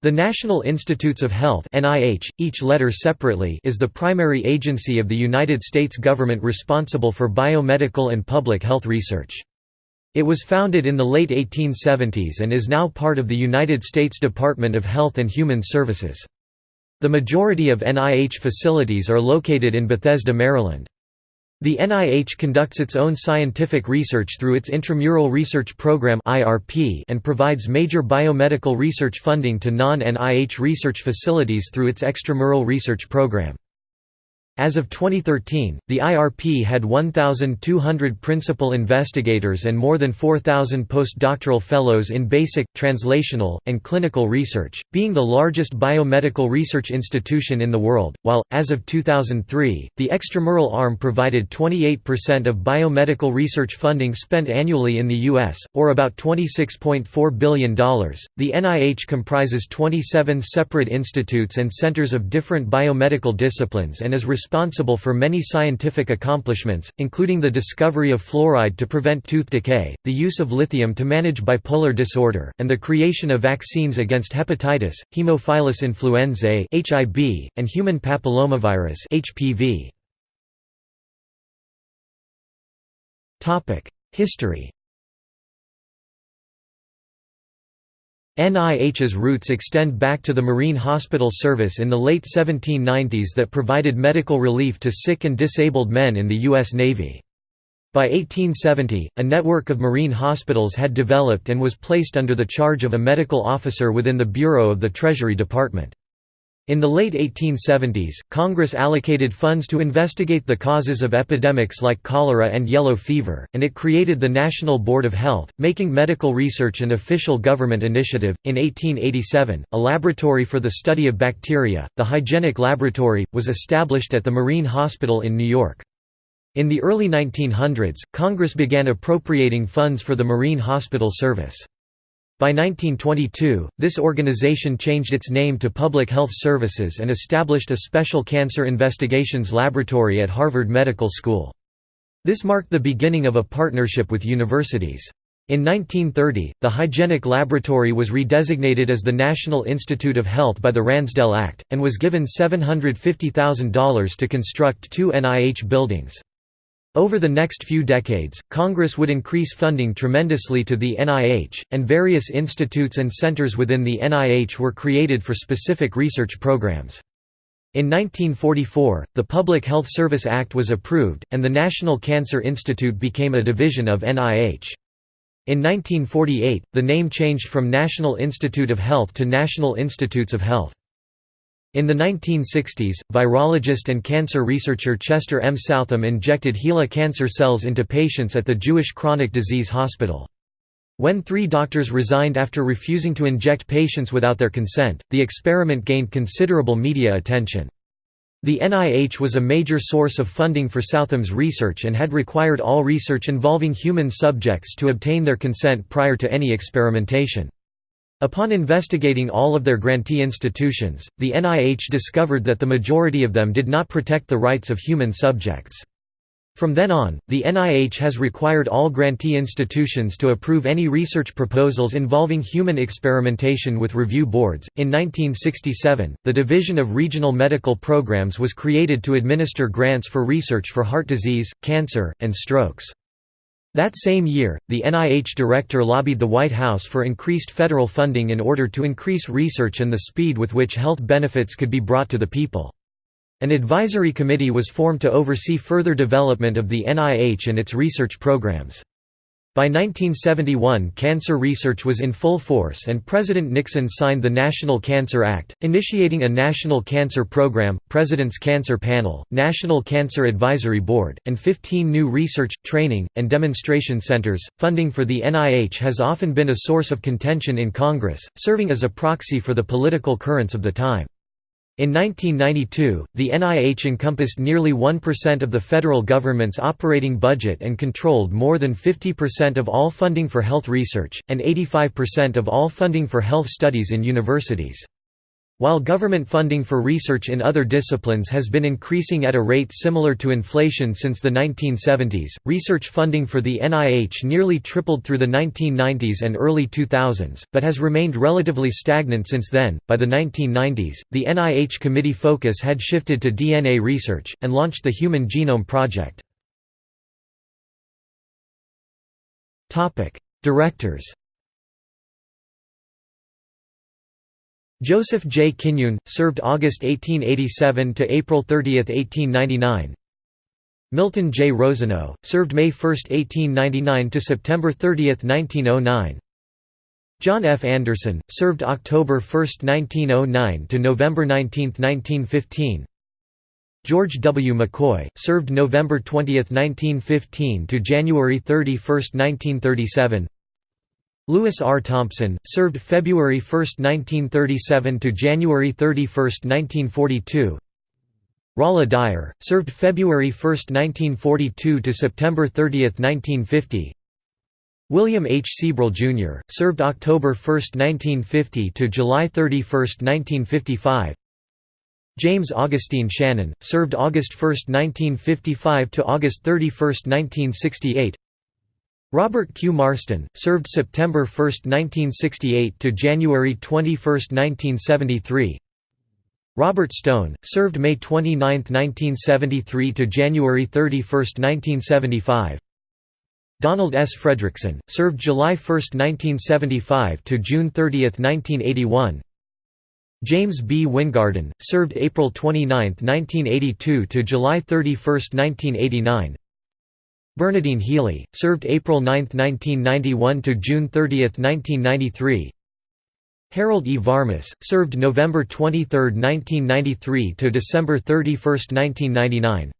The National Institutes of Health (NIH), each letter separately, is the primary agency of the United States government responsible for biomedical and public health research. It was founded in the late 1870s and is now part of the United States Department of Health and Human Services. The majority of NIH facilities are located in Bethesda, Maryland. The NIH conducts its own scientific research through its Intramural Research Program and provides major biomedical research funding to non-NIH research facilities through its Extramural Research Program. As of 2013, the IRP had 1,200 principal investigators and more than 4,000 postdoctoral fellows in basic, translational, and clinical research, being the largest biomedical research institution in the world, while, as of 2003, the extramural arm provided 28% of biomedical research funding spent annually in the U.S., or about $26.4 billion. The NIH comprises 27 separate institutes and centers of different biomedical disciplines and is responsible responsible for many scientific accomplishments, including the discovery of fluoride to prevent tooth decay, the use of lithium to manage bipolar disorder, and the creation of vaccines against hepatitis, Haemophilus influenzae (HIB), and human papillomavirus (HPV). Topic: History. NIH's roots extend back to the Marine Hospital Service in the late 1790s that provided medical relief to sick and disabled men in the U.S. Navy. By 1870, a network of marine hospitals had developed and was placed under the charge of a medical officer within the Bureau of the Treasury Department. In the late 1870s, Congress allocated funds to investigate the causes of epidemics like cholera and yellow fever, and it created the National Board of Health, making medical research an official government initiative. In 1887, a laboratory for the study of bacteria, the Hygienic Laboratory, was established at the Marine Hospital in New York. In the early 1900s, Congress began appropriating funds for the Marine Hospital Service. By 1922, this organization changed its name to Public Health Services and established a special cancer investigations laboratory at Harvard Medical School. This marked the beginning of a partnership with universities. In 1930, the Hygienic Laboratory was redesignated as the National Institute of Health by the Ransdell Act, and was given $750,000 to construct two NIH buildings. Over the next few decades, Congress would increase funding tremendously to the NIH, and various institutes and centers within the NIH were created for specific research programs. In 1944, the Public Health Service Act was approved, and the National Cancer Institute became a division of NIH. In 1948, the name changed from National Institute of Health to National Institutes of Health. In the 1960s, virologist and cancer researcher Chester M. Southam injected HeLa cancer cells into patients at the Jewish Chronic Disease Hospital. When three doctors resigned after refusing to inject patients without their consent, the experiment gained considerable media attention. The NIH was a major source of funding for Southam's research and had required all research involving human subjects to obtain their consent prior to any experimentation. Upon investigating all of their grantee institutions, the NIH discovered that the majority of them did not protect the rights of human subjects. From then on, the NIH has required all grantee institutions to approve any research proposals involving human experimentation with review boards. In 1967, the Division of Regional Medical Programs was created to administer grants for research for heart disease, cancer, and strokes. That same year, the NIH director lobbied the White House for increased federal funding in order to increase research and the speed with which health benefits could be brought to the people. An advisory committee was formed to oversee further development of the NIH and its research programs. By 1971 cancer research was in full force and President Nixon signed the National Cancer Act, initiating a national cancer program, President's Cancer Panel, National Cancer Advisory Board, and 15 new research, training, and demonstration centers. Funding for the NIH has often been a source of contention in Congress, serving as a proxy for the political currents of the time. In 1992, the NIH encompassed nearly 1% of the federal government's operating budget and controlled more than 50% of all funding for health research, and 85% of all funding for health studies in universities. While government funding for research in other disciplines has been increasing at a rate similar to inflation since the 1970s, research funding for the NIH nearly tripled through the 1990s and early 2000s, but has remained relatively stagnant since then. By the 1990s, the NIH committee focus had shifted to DNA research, and launched the Human Genome Project. Topic: Directors Joseph J. Kinyoun, served August 1887 to April 30, 1899. Milton J. Rosenau, served May 1, 1899 to September 30, 1909. John F. Anderson, served October 1, 1909 to November 19, 1915. George W. McCoy, served November 20, 1915 to January 31, 1937. Lewis R. Thompson, served February 1, 1937 to January 31, 1942. Rolla Dyer, served February 1, 1942 to September 30, 1950. William H. Sebrell, Jr., served October 1, 1950 to July 31, 1955. James Augustine Shannon, served August 1, 1955 to August 31, 1968. Robert Q. Marston, served September 1, 1968 to January 21, 1973. Robert Stone, served May 29, 1973 to January 31, 1975. Donald S. Fredrickson, served July 1, 1975 to June 30, 1981. James B. Wyngaarden, served April 29, 1982 to July 31, 1989. Bernadine Healy, served April 9, 1991 to June 30, 1993. Harold E. Varmus, served November 23, 1993 to December 31, 1999.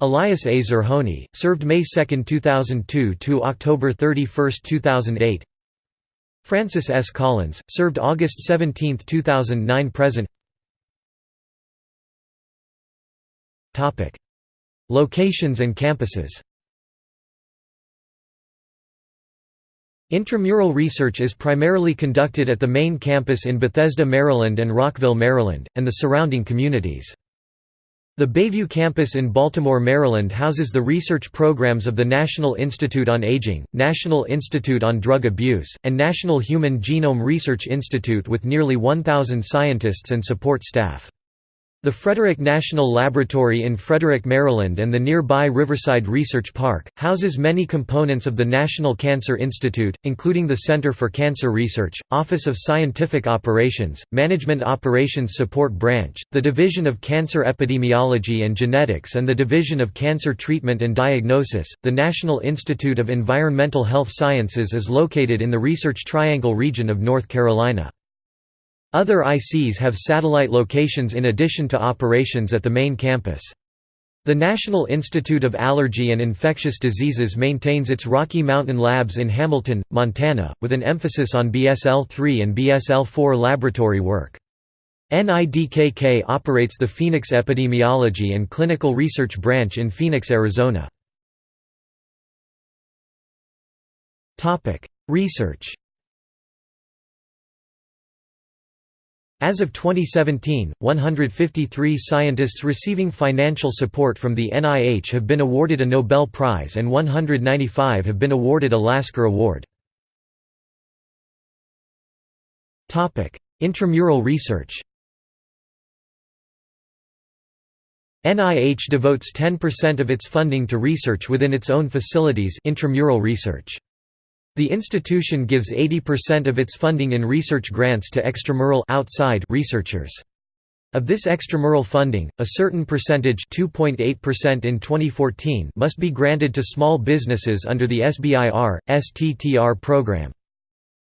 Elias A. Zerhouni, served May 2, 2002 to October 31, 2008. Francis S. Collins, served August 17, 2009 present Locations and campuses Intramural research is primarily conducted at the main campus in Bethesda, Maryland and Rockville, Maryland, and the surrounding communities. The Bayview campus in Baltimore, Maryland houses the research programs of the National Institute on Aging, National Institute on Drug Abuse, and National Human Genome Research Institute with nearly 1,000 scientists and support staff. The Frederick National Laboratory in Frederick, Maryland and the nearby Riverside Research Park, houses many components of the National Cancer Institute, including the Center for Cancer Research, Office of Scientific Operations, Management Operations Support Branch, the Division of Cancer Epidemiology and Genetics and the Division of Cancer Treatment and Diagnosis. The National Institute of Environmental Health Sciences is located in the Research Triangle region of North Carolina. Other ICs have satellite locations in addition to operations at the main campus. The National Institute of Allergy and Infectious Diseases maintains its Rocky Mountain Labs in Hamilton, Montana, with an emphasis on BSL-3 and BSL-4 laboratory work. NIDDK operates the Phoenix Epidemiology and Clinical Research Branch in Phoenix, Arizona. Research As of 2017, 153 scientists receiving financial support from the NIH have been awarded a Nobel Prize and 195 have been awarded a Lasker Award. Intramural research NIH devotes 10% of its funding to research within its own facilities intramural research. The institution gives 80% of its funding in research grants to extramural outside researchers. Of this extramural funding, a certain percentage 2.8% in 2014 must be granted to small businesses under the SBIR, STTR program.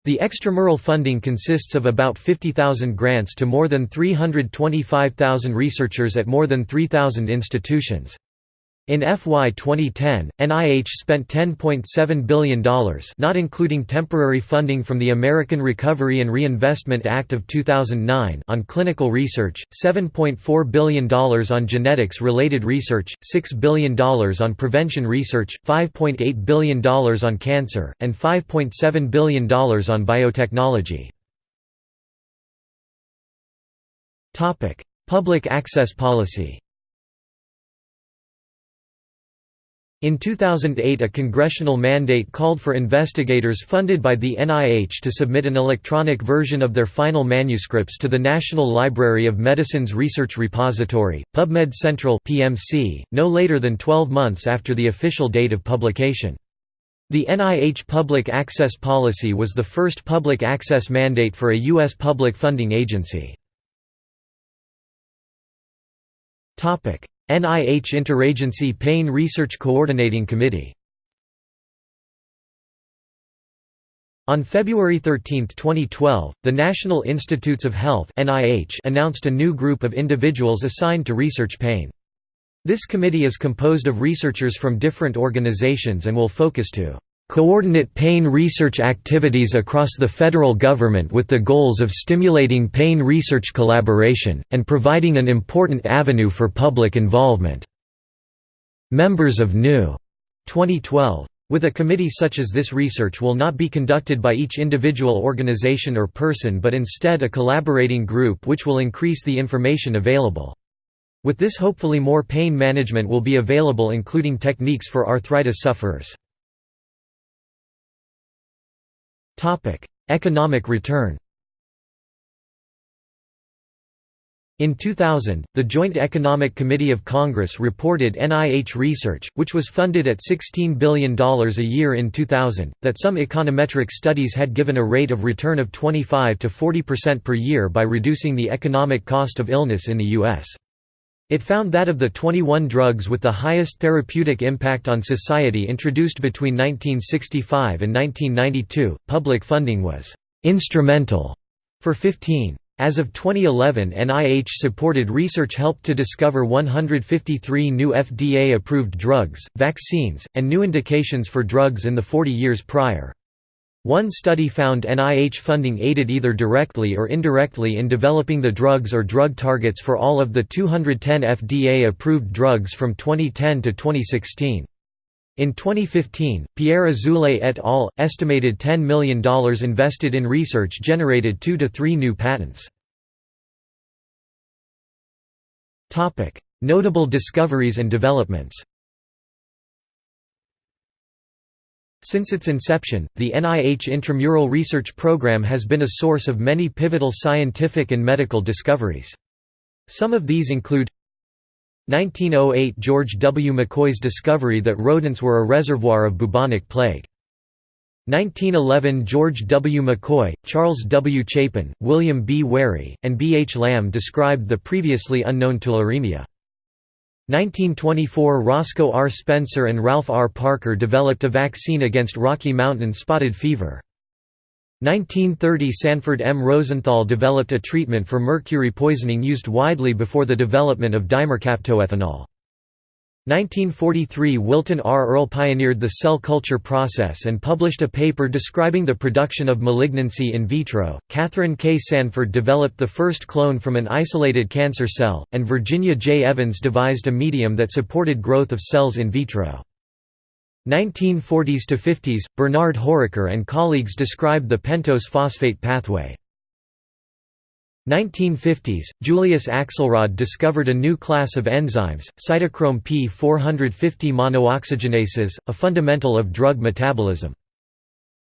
The extramural funding consists of about 50,000 grants to more than 325,000 researchers at more than 3,000 institutions. In FY 2010, NIH spent $10.7 billion not including temporary funding from the American Recovery and Reinvestment Act of 2009 on clinical research, $7.4 billion on genetics-related research, $6 billion on prevention research, $5.8 billion on cancer, and $5.7 billion on biotechnology. Public access policy In 2008 a congressional mandate called for investigators funded by the NIH to submit an electronic version of their final manuscripts to the National Library of Medicine's Research Repository, PubMed Central (PMC), no later than 12 months after the official date of publication. The NIH public access policy was the first public access mandate for a U.S. public funding agency. NIH Interagency Pain Research Coordinating Committee On February 13, 2012, the National Institutes of Health announced a new group of individuals assigned to research pain. This committee is composed of researchers from different organizations and will focus to coordinate pain research activities across the federal government with the goals of stimulating pain research collaboration, and providing an important avenue for public involvement." Members of New. 2012. With a committee such as this research will not be conducted by each individual organization or person but instead a collaborating group which will increase the information available. With this hopefully more pain management will be available including techniques for arthritis sufferers. Economic return In 2000, the Joint Economic Committee of Congress reported NIH research, which was funded at $16 billion a year in 2000, that some econometric studies had given a rate of return of 25 to 40% per year by reducing the economic cost of illness in the U.S. It found that of the 21 drugs with the highest therapeutic impact on society introduced between 1965 and 1992, public funding was «instrumental» for 15. As of 2011 NIH-supported research helped to discover 153 new FDA-approved drugs, vaccines, and new indications for drugs in the 40 years prior. One study found NIH funding aided either directly or indirectly in developing the drugs or drug targets for all of the 210 FDA-approved drugs from 2010 to 2016. In 2015, Pierre Azoulay et al. estimated $10 million invested in research generated two to three new patents. Notable discoveries and developments Since its inception, the NIH Intramural Research Program has been a source of many pivotal scientific and medical discoveries. Some of these include 1908 George W. McCoy's discovery that rodents were a reservoir of bubonic plague. 1911 George W. McCoy, Charles W. Chapin, William B. Wherry, and B. H. Lamb described the previously unknown tularemia. 1924 Roscoe R. Spencer and Ralph R. Parker developed a vaccine against Rocky Mountain spotted fever. 1930 Sanford M. Rosenthal developed a treatment for mercury poisoning used widely before the development of dimercaptoethanol. 1943 Wilton R. Earle pioneered the cell culture process and published a paper describing the production of malignancy in vitro. Katherine K. Sanford developed the first clone from an isolated cancer cell, and Virginia J. Evans devised a medium that supported growth of cells in vitro. 1940s to 50s, Bernard Horecker and colleagues described the pentose phosphate pathway. 1950s, Julius Axelrod discovered a new class of enzymes, cytochrome P450 monooxygenases, a fundamental of drug metabolism.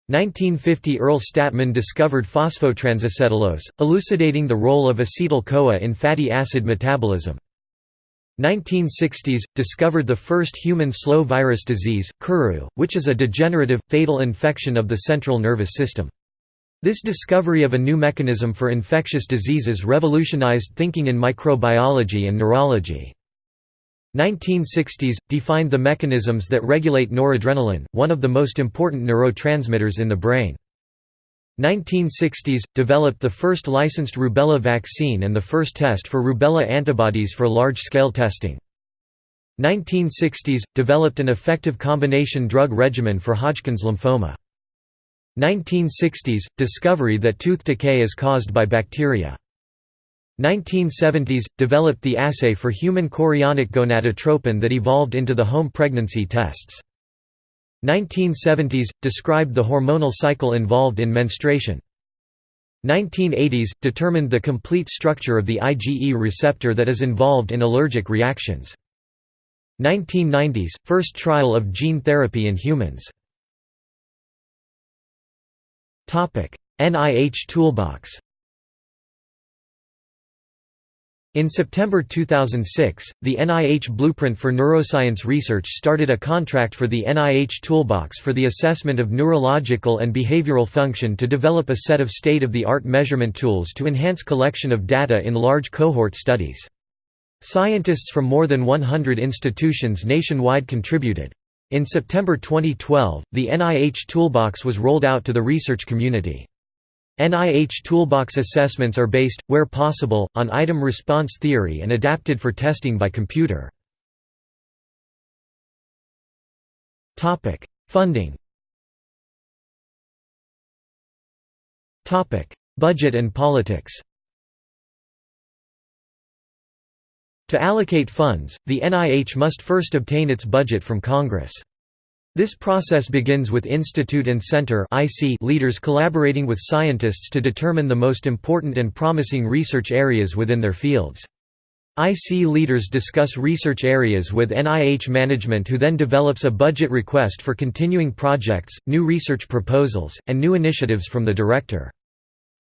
1950 Earl Stadtman discovered phosphotransacetylase, elucidating the role of acetyl-CoA in fatty acid metabolism. 1960s – discovered the first human slow virus disease, Kuru, which is a degenerative, fatal infection of the central nervous system. This discovery of a new mechanism for infectious diseases revolutionized thinking in microbiology and neurology. 1960s – defined the mechanisms that regulate noradrenaline, one of the most important neurotransmitters in the brain. 1960s – developed the first licensed rubella vaccine and the first test for rubella antibodies for large-scale testing. 1960s – developed an effective combination drug regimen for Hodgkin's lymphoma. 1960s – Discovery that tooth decay is caused by bacteria. 1970s – Developed the assay for human chorionic gonadotropin that evolved into the home pregnancy tests. 1970s – Described the hormonal cycle involved in menstruation. 1980s – determined the complete structure of the IgE receptor that is involved in allergic reactions. 1990s – First trial of gene therapy in humans. NIH Toolbox In September 2006, the NIH Blueprint for Neuroscience Research started a contract for the NIH Toolbox for the assessment of neurological and behavioral function to develop a set of state-of-the-art measurement tools to enhance collection of data in large cohort studies. Scientists from more than 100 institutions nationwide contributed. In September 2012, the NIH Toolbox was rolled out to the research community. NIH Toolbox assessments are based, where possible, on item response theory and adapted for testing by computer. Funding Budget and politics To allocate funds, the NIH must first obtain its budget from Congress. This process begins with institute and center leaders collaborating with scientists to determine the most important and promising research areas within their fields. IC leaders discuss research areas with NIH management who then develops a budget request for continuing projects, new research proposals, and new initiatives from the director.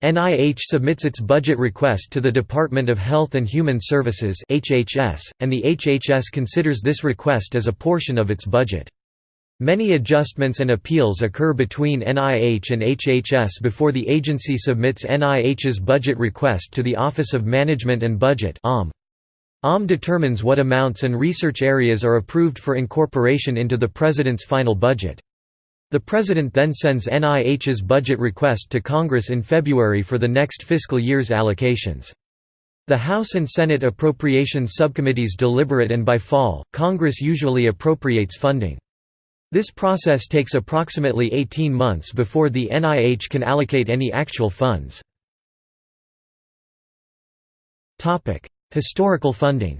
NIH submits its budget request to the Department of Health and Human Services HHS, and the HHS considers this request as a portion of its budget. Many adjustments and appeals occur between NIH and HHS before the agency submits NIH's budget request to the Office of Management and Budget OM. OM determines what amounts and research areas are approved for incorporation into the President's final budget. The President then sends NIH's budget request to Congress in February for the next fiscal year's allocations. The House and Senate Appropriations Subcommittees deliberate and by fall, Congress usually appropriates funding. This process takes approximately 18 months before the NIH can allocate any actual funds. Historical funding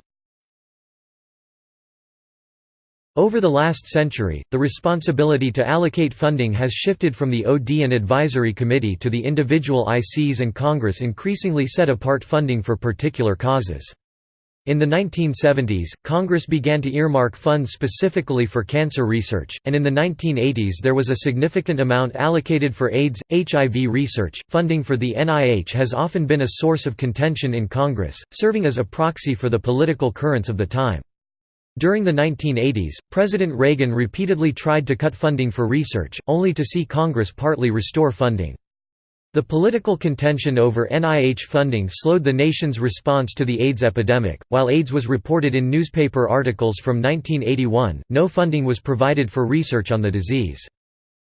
Over the last century, the responsibility to allocate funding has shifted from the OD and Advisory Committee to the individual ICs and Congress increasingly set apart funding for particular causes. In the 1970s, Congress began to earmark funds specifically for cancer research, and in the 1980s there was a significant amount allocated for AIDS, HIV research. Funding for the NIH has often been a source of contention in Congress, serving as a proxy for the political currents of the time. During the 1980s, President Reagan repeatedly tried to cut funding for research, only to see Congress partly restore funding. The political contention over NIH funding slowed the nation's response to the AIDS epidemic. While AIDS was reported in newspaper articles from 1981, no funding was provided for research on the disease.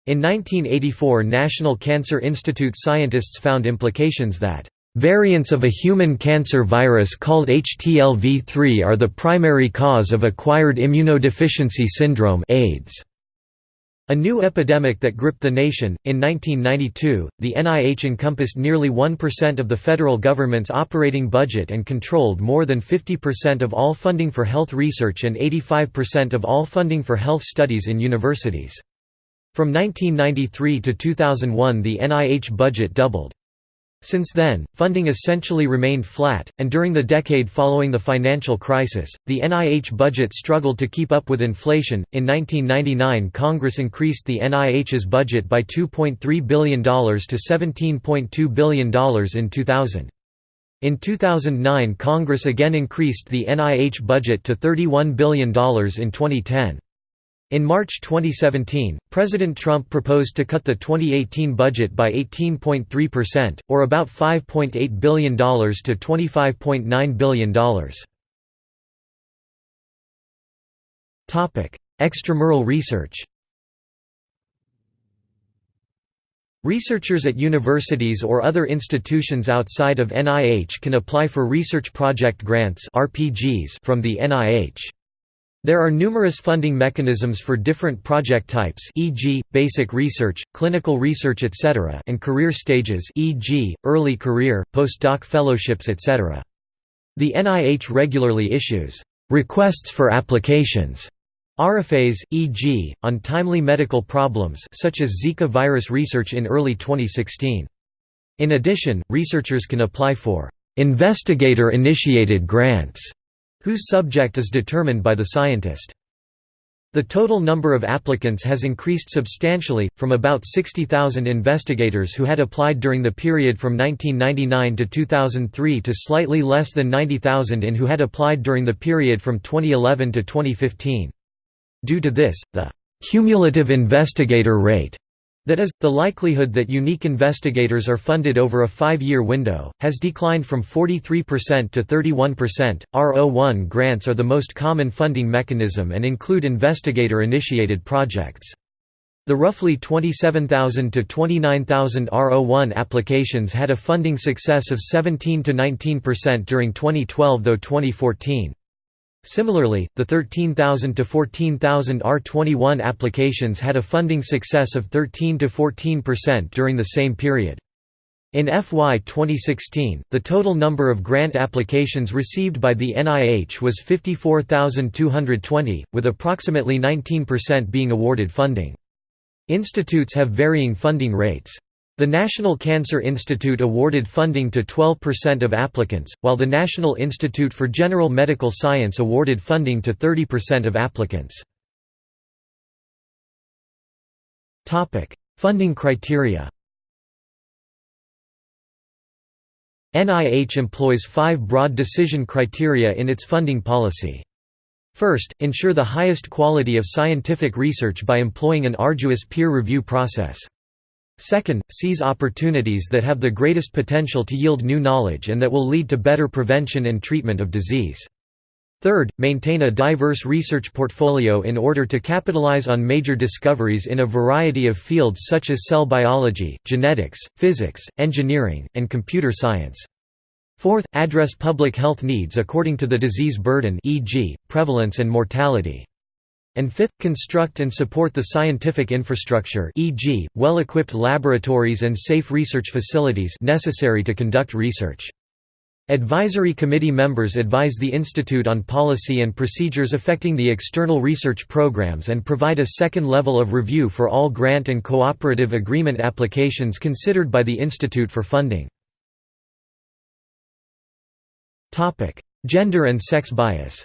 In 1984, National Cancer Institute scientists found implications that Variants of a human cancer virus called HTLV3 are the primary cause of acquired immunodeficiency syndrome AIDS. A new epidemic that gripped the nation. In 1992, the NIH encompassed nearly 1% of the federal government's operating budget and controlled more than 50% of all funding for health research and 85% of all funding for health studies in universities. From 1993 to 2001 the NIH budget doubled. Since then, funding essentially remained flat, and during the decade following the financial crisis, the NIH budget struggled to keep up with inflation. In 1999, Congress increased the NIH's budget by $2.3 billion to $17.2 billion in 2000. In 2009, Congress again increased the NIH budget to $31 billion in 2010. In March 2017, President Trump proposed to cut the 2018 budget by 18.3%, or about $5.8 billion to $25.9 billion. Extramural research Researchers at universities or other institutions outside of NIH can apply for research project grants from the NIH. There are numerous funding mechanisms for different project types e.g., basic research, clinical research etc. and career stages e.g., early career, postdoc fellowships etc. The NIH regularly issues «requests for applications» RFAs, e.g., on timely medical problems such as Zika virus research in early 2016. In addition, researchers can apply for investigator-initiated grants, whose subject is determined by the scientist. The total number of applicants has increased substantially, from about 60,000 investigators who had applied during the period from 1999 to 2003 to slightly less than 90,000 in who had applied during the period from 2011 to 2015. Due to this, the cumulative investigator rate that is, the likelihood that unique investigators are funded over a five-year window, has declined from 43% to 31%. R01 grants are the most common funding mechanism and include investigator-initiated projects. The roughly 27,000 to 29,000 R01 applications had a funding success of 17 to 19% during 2012 though 2014 Similarly, the 13,000 to 14,000 R21 applications had a funding success of 13 to 14% during the same period. In FY 2016, the total number of grant applications received by the NIH was 54,220, with approximately 19% being awarded funding. Institutes have varying funding rates. The National Cancer Institute awarded funding to 12% of applicants, while the National Institute for General Medical Science awarded funding to 30% of applicants. Funding criteria NIH employs five broad decision criteria in its funding policy. First, ensure the highest quality of scientific research by employing an arduous peer review process. Second, seize opportunities that have the greatest potential to yield new knowledge and that will lead to better prevention and treatment of disease. Third, maintain a diverse research portfolio in order to capitalize on major discoveries in a variety of fields such as cell biology, genetics, physics, engineering, and computer science. Fourth, address public health needs according to the disease burden e.g., prevalence and mortality. And fifth, construct and support the scientific infrastructure e.g., well-equipped laboratories and safe research facilities necessary to conduct research. Advisory committee members advise the Institute on policy and procedures affecting the external research programs and provide a second level of review for all grant and cooperative agreement applications considered by the Institute for funding. Gender and sex bias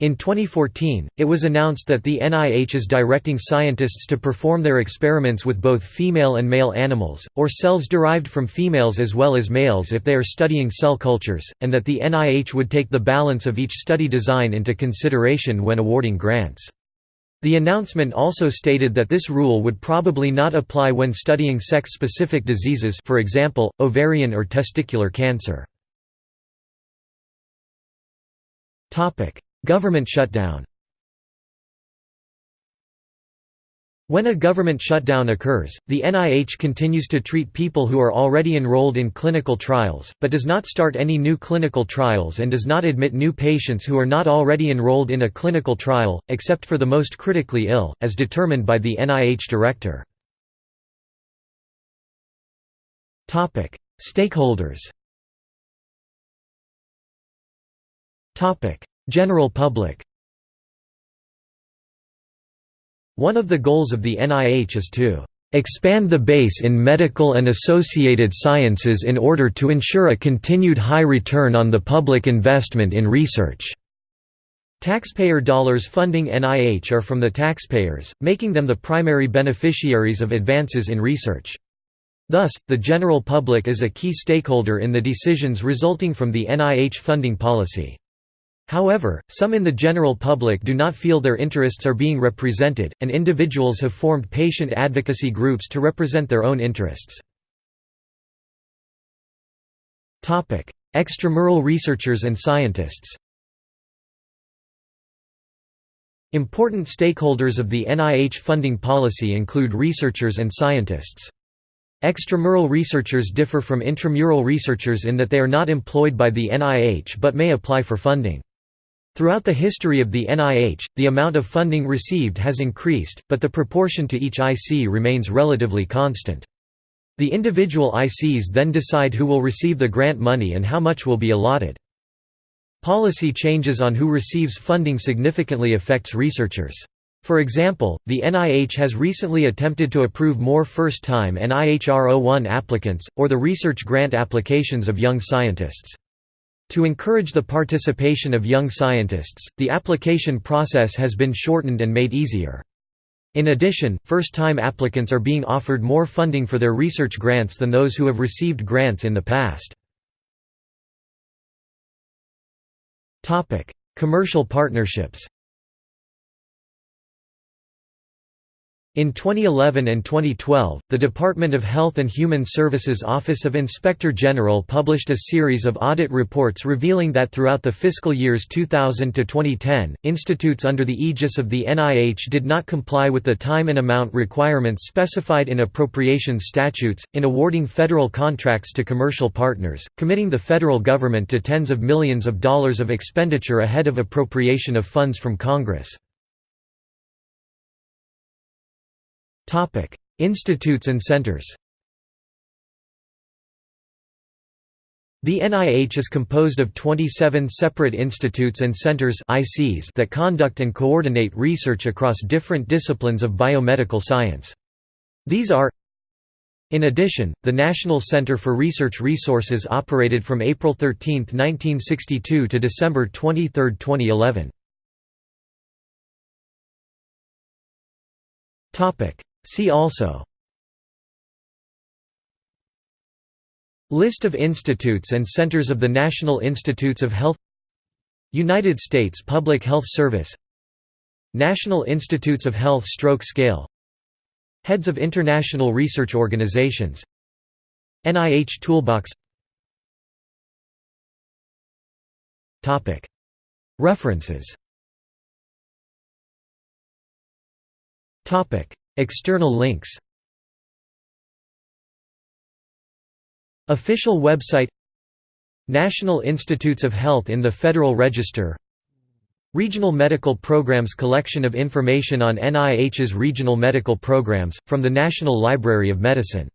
In 2014, it was announced that the NIH is directing scientists to perform their experiments with both female and male animals, or cells derived from females as well as males if they are studying cell cultures, and that the NIH would take the balance of each study design into consideration when awarding grants. The announcement also stated that this rule would probably not apply when studying sex-specific diseases for example, ovarian or testicular cancer. Government shutdown When a government shutdown occurs, the NIH continues to treat people who are already enrolled in clinical trials, but does not start any new clinical trials and does not admit new patients who are not already enrolled in a clinical trial, except for the most critically ill, as determined by the NIH director. Stakeholders General public One of the goals of the NIH is to expand the base in medical and associated sciences in order to ensure a continued high return on the public investment in research." Taxpayer dollars funding NIH are from the taxpayers, making them the primary beneficiaries of advances in research. Thus, the general public is a key stakeholder in the decisions resulting from the NIH funding policy. However, some in the general public do not feel their interests are being represented, and individuals have formed patient advocacy groups to represent their own interests. Extramural researchers and scientists Important stakeholders of the NIH funding policy include researchers and scientists. Extramural researchers differ from intramural researchers in that they are not employed by the NIH but may apply for funding. Throughout the history of the NIH, the amount of funding received has increased, but the proportion to each IC remains relatively constant. The individual ICs then decide who will receive the grant money and how much will be allotted. Policy changes on who receives funding significantly affects researchers. For example, the NIH has recently attempted to approve more first-time NIHR01 applicants, or the research grant applications of young scientists. To encourage the participation of young scientists, the application process has been shortened and made easier. In addition, first-time applicants are being offered more funding for their research grants than those who have received grants in the past. Commercial partnerships In 2011 and 2012, the Department of Health and Human Services Office of Inspector General published a series of audit reports revealing that throughout the fiscal years 2000 to 2010, institutes under the aegis of the NIH did not comply with the time and amount requirements specified in appropriations statutes, in awarding federal contracts to commercial partners, committing the federal government to tens of millions of dollars of expenditure ahead of appropriation of funds from Congress. Institutes and centers The NIH is composed of 27 separate institutes and centers ICs that conduct and coordinate research across different disciplines of biomedical science. These are in addition, the National Center for Research Resources operated from April 13, 1962 to December 23, 2011. See also. List of institutes and centers of the National Institutes of Health. United States Public Health Service. National Institutes of Health Stroke Scale. Heads of International Research Organizations. NIH Toolbox. References External links. Official website. National Institutes of Health in the Federal Register. Regional Medical Programs Collection of information on NIH's regional medical programs, from the National Library of Medicine